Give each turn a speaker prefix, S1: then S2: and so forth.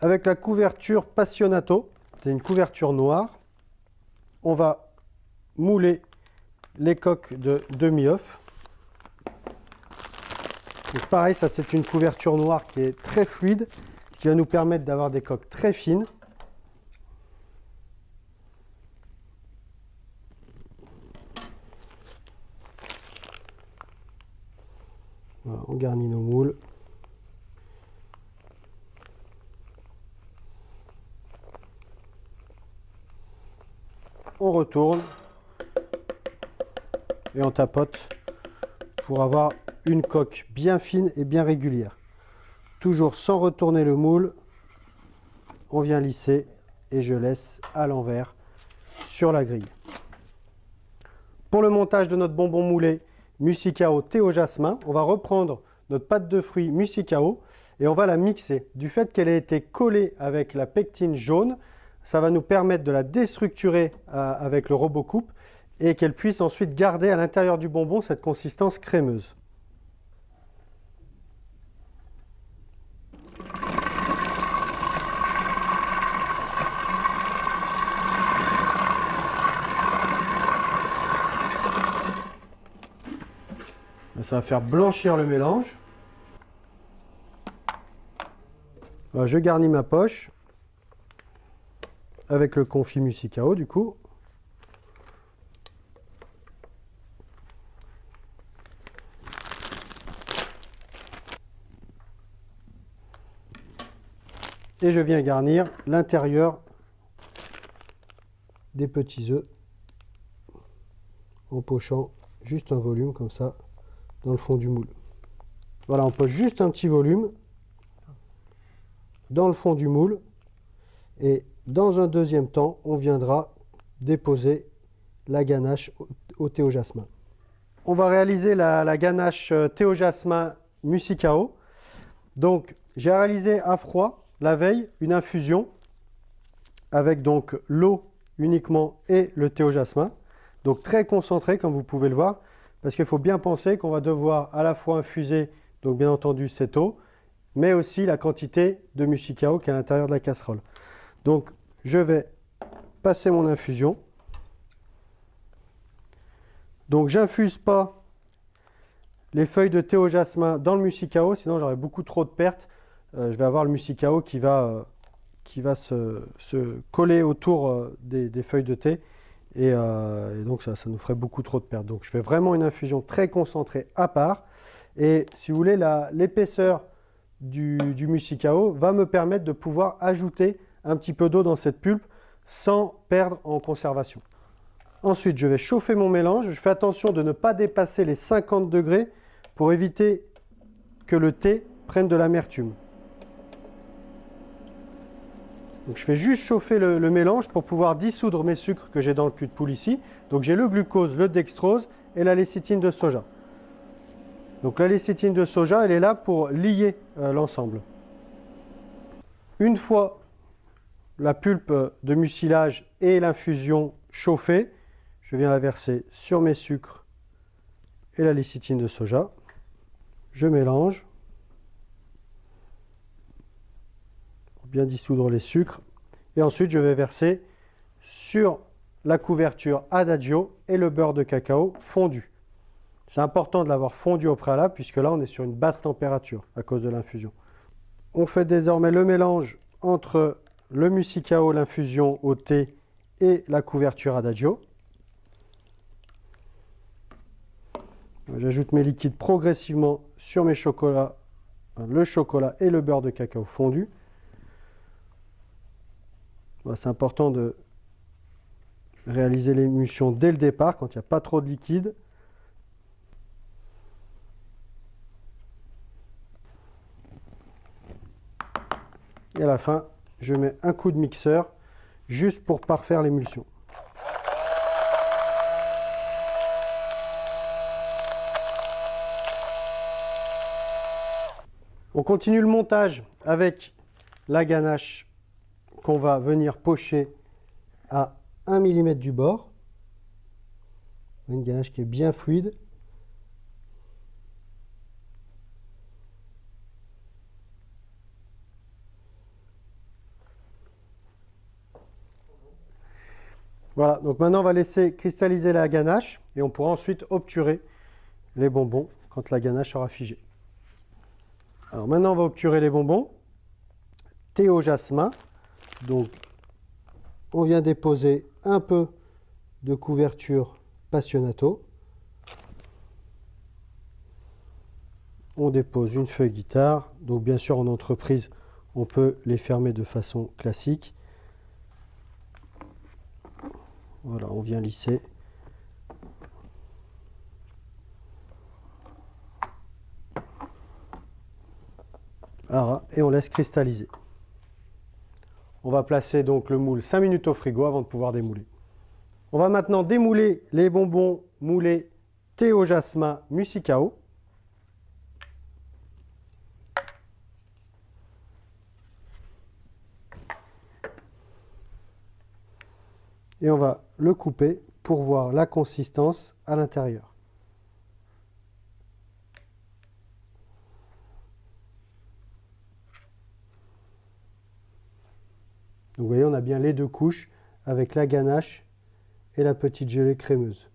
S1: avec la couverture Passionato, c'est une couverture noire, on va mouler les coques de demi-œuf. pareil, ça c'est une couverture noire qui est très fluide, qui va nous permettre d'avoir des coques très fines. on garnit nos moules. Et on tapote pour avoir une coque bien fine et bien régulière. Toujours sans retourner le moule, on vient lisser et je laisse à l'envers sur la grille. Pour le montage de notre bonbon moulé, Musicao Théo Jasmin. On va reprendre notre pâte de fruits Musicao et on va la mixer. Du fait qu'elle ait été collée avec la pectine jaune, ça va nous permettre de la déstructurer euh, avec le robot coupe et qu'elle puisse ensuite garder à l'intérieur du bonbon cette consistance crémeuse. Ça va faire blanchir le mélange. je garnis ma poche avec le confit musicao du coup. Et je viens garnir l'intérieur des petits œufs en pochant juste un volume comme ça dans le fond du moule. Voilà, on pose juste un petit volume dans le fond du moule et dans un deuxième temps, on viendra déposer la ganache au, thé jasmin. On va réaliser la, ganache euh, thé jasmin musicao. Donc, j'ai réalisé à froid la veille une infusion avec donc l'eau uniquement et le thé jasmin. Donc très concentré comme vous pouvez le voir parce qu'il faut bien penser qu'on va devoir à la fois infuser, donc bien entendu cette eau, mais aussi la quantité de musicao qui est à l'intérieur de la casserole. Donc je vais passer mon infusion. Donc j'infuse pas les feuilles de thé au jasmin dans le musicao, sinon j'aurai beaucoup trop de pertes. Euh, je vais avoir le musicao qui va, euh, se, coller autour euh, des, feuilles de thé et, donc ça, nous ferait beaucoup trop de pertes. Donc je fais vraiment une infusion très concentrée à part. Et si vous voulez, l'épaisseur du, du musicao va me permettre de pouvoir ajouter un petit peu d'eau dans cette pulpe sans perdre en conservation. Ensuite, je vais chauffer mon mélange. Je fais attention de ne pas dépasser les 50 degrés pour éviter que le thé prenne de l'amertume. Donc je fais juste chauffer le, mélange pour pouvoir dissoudre mes sucres que j'ai dans le cul de poule ici. Donc j'ai le glucose, le dextrose et la lécithine de soja. Donc la lécithine de soja, elle est là pour lier euh, l'ensemble. Une fois la pulpe de mucilage et l'infusion chauffée. Je viens la verser sur mes sucres et la lécithine de soja. Je mélange pour bien dissoudre les sucres. Et ensuite, je vais verser sur la couverture Adagio et le beurre de cacao fondu. C'est important de l'avoir fondu au préalable puisque là, on est sur une basse température à cause de l'infusion. On fait désormais le mélange entre le musicao, l'infusion au thé et la couverture adagio. J'ajoute mes liquides progressivement sur mes chocolats, le chocolat et le beurre de cacao fondu. C'est important de réaliser l'émulsion dès le départ quand il n'y a pas trop de liquide. Et à la fin, je mets un coup de mixeur juste pour parfaire l'émulsion. On continue le montage avec la ganache qu'on va venir pocher à 1 mm du bord. Une ganache qui est bien fluide. Voilà, donc maintenant on va laisser cristalliser la ganache et on pourra ensuite obturer les bonbons quand la ganache sera figée. Alors maintenant on va obturer les bonbons. Thé au jasmin. Donc on vient déposer un peu de couverture Passionato. On dépose une feuille guitare. Donc bien sûr en entreprise, on peut les fermer de façon classique. Voilà, on vient lisser. et on laisse cristalliser. On va placer donc le moule 5 minutes au frigo avant de pouvoir démouler. On va maintenant démouler les bonbons moulés thé au jasmin musicao. Et on va le couper pour voir la consistance à l'intérieur. vous voyez, on a bien les deux couches avec la ganache et la petite gelée crémeuse.